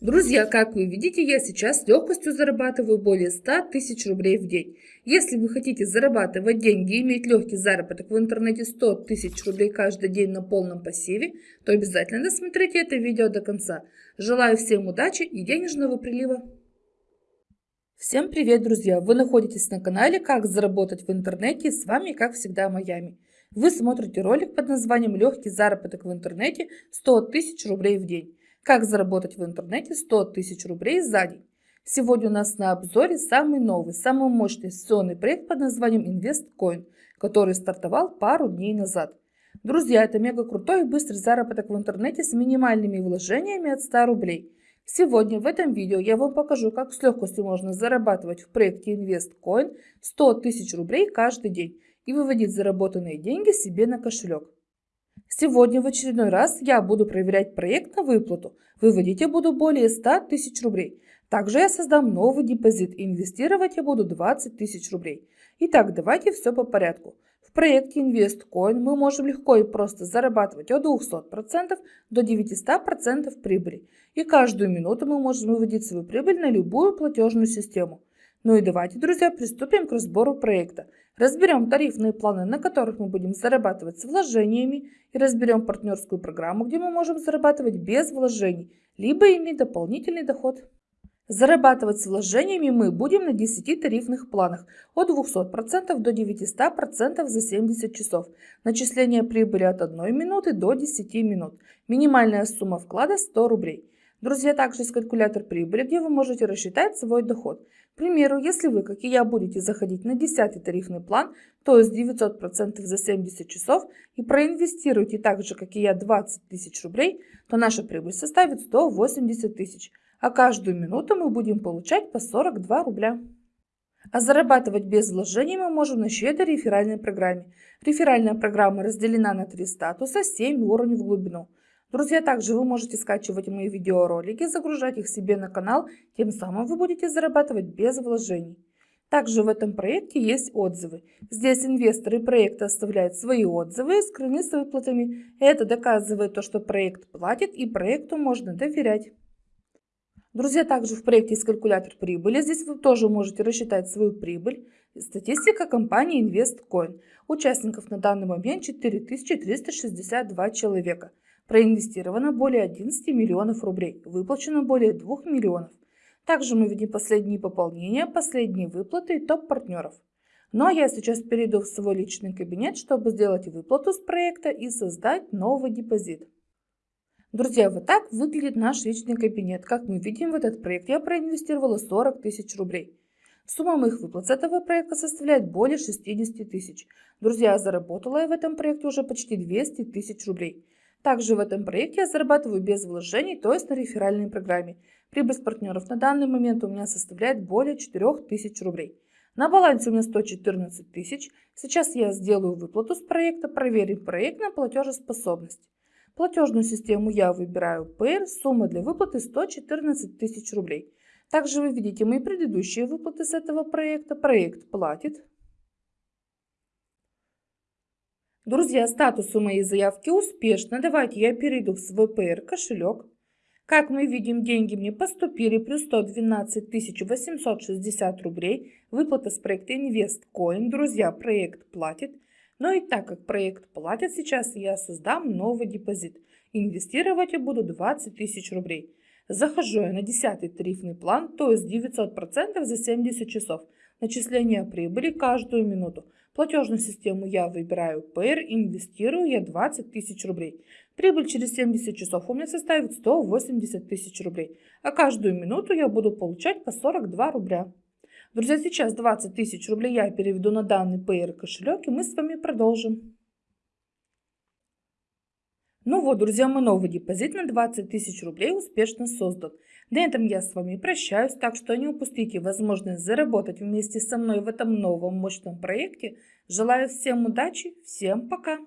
Друзья, как вы видите, я сейчас с легкостью зарабатываю более 100 тысяч рублей в день. Если вы хотите зарабатывать деньги и иметь легкий заработок в интернете 100 тысяч рублей каждый день на полном пассиве, то обязательно досмотрите это видео до конца. Желаю всем удачи и денежного прилива. Всем привет, друзья! Вы находитесь на канале «Как заработать в интернете» с вами, как всегда, Майами. Вы смотрите ролик под названием «Легкий заработок в интернете 100 тысяч рублей в день». Как заработать в интернете 100 тысяч рублей за день. Сегодня у нас на обзоре самый новый, самый мощный инвестиционный проект под названием InvestCoin, который стартовал пару дней назад. Друзья, это мега крутой и быстрый заработок в интернете с минимальными вложениями от 100 рублей. Сегодня в этом видео я вам покажу, как с легкостью можно зарабатывать в проекте InvestCoin 100 тысяч рублей каждый день и выводить заработанные деньги себе на кошелек. Сегодня в очередной раз я буду проверять проект на выплату. Выводить я буду более 100 тысяч рублей. Также я создам новый депозит. Инвестировать я буду 20 тысяч рублей. Итак, давайте все по порядку. В проекте InvestCoin мы можем легко и просто зарабатывать от 200% до 900% прибыли. И каждую минуту мы можем выводить свою прибыль на любую платежную систему. Ну и давайте, друзья, приступим к разбору проекта. Разберем тарифные планы, на которых мы будем зарабатывать с вложениями, и разберем партнерскую программу, где мы можем зарабатывать без вложений, либо иметь дополнительный доход. Зарабатывать с вложениями мы будем на 10 тарифных планах от 200% до 900% за 70 часов. Начисление прибыли от 1 минуты до 10 минут. Минимальная сумма вклада 100 рублей. Друзья, также есть калькулятор прибыли, где вы можете рассчитать свой доход. К примеру, если вы, как и я, будете заходить на 10 тарифный план, то есть 900% за 70 часов, и проинвестируете так же, как и я, 20 тысяч рублей, то наша прибыль составит 180 тысяч, а каждую минуту мы будем получать по 42 рубля. А зарабатывать без вложений мы можем на щедрой реферальной программе. Реферальная программа разделена на три статуса, 7 уровней в глубину. Друзья, также вы можете скачивать мои видеоролики, загружать их себе на канал, тем самым вы будете зарабатывать без вложений. Также в этом проекте есть отзывы. Здесь инвесторы проекта оставляют свои отзывы с выплатами. Это доказывает то, что проект платит и проекту можно доверять. Друзья, также в проекте есть калькулятор прибыли. Здесь вы тоже можете рассчитать свою прибыль. Статистика компании InvestCoin. Участников на данный момент 4362 человека. Проинвестировано более 11 миллионов рублей, выплачено более 2 миллионов. Также мы видим последние пополнения, последние выплаты и топ партнеров. Ну а я сейчас перейду в свой личный кабинет, чтобы сделать выплату с проекта и создать новый депозит. Друзья, вот так выглядит наш личный кабинет. Как мы видим, в этот проект я проинвестировала 40 тысяч рублей. Сумма моих выплат с этого проекта составляет более 60 тысяч. Друзья, заработала я в этом проекте уже почти 200 тысяч рублей. Также в этом проекте я зарабатываю без вложений, то есть на реферальной программе. Прибыль с партнеров на данный момент у меня составляет более 4000 рублей. На балансе у меня 114 тысяч. Сейчас я сделаю выплату с проекта, проверим проект на платежеспособность. Платежную систему я выбираю Payer, сумма для выплаты 114 тысяч рублей. Также вы видите мои предыдущие выплаты с этого проекта. Проект платит. Друзья, статус у моей заявки успешно. Давайте я перейду в свой PR кошелек. Как мы видим, деньги мне поступили плюс 112 860 рублей. Выплата с проекта InvestCoin. Друзья, проект платит. Но и так как проект платит, сейчас я создам новый депозит. Инвестировать я буду 20 тысяч рублей. Захожу я на 10 тарифный план, то есть 900% за 70 часов. Начисление прибыли каждую минуту. Платежную систему я выбираю Payer, инвестирую я 20 тысяч рублей. Прибыль через 70 часов у меня составит 180 тысяч рублей. А каждую минуту я буду получать по 42 рубля. Друзья, сейчас 20 тысяч рублей я переведу на данный Payer кошелек и мы с вами продолжим. Ну вот, друзья, мой новый депозит на 20 тысяч рублей успешно создан. На этом я с вами прощаюсь, так что не упустите возможность заработать вместе со мной в этом новом мощном проекте. Желаю всем удачи, всем пока!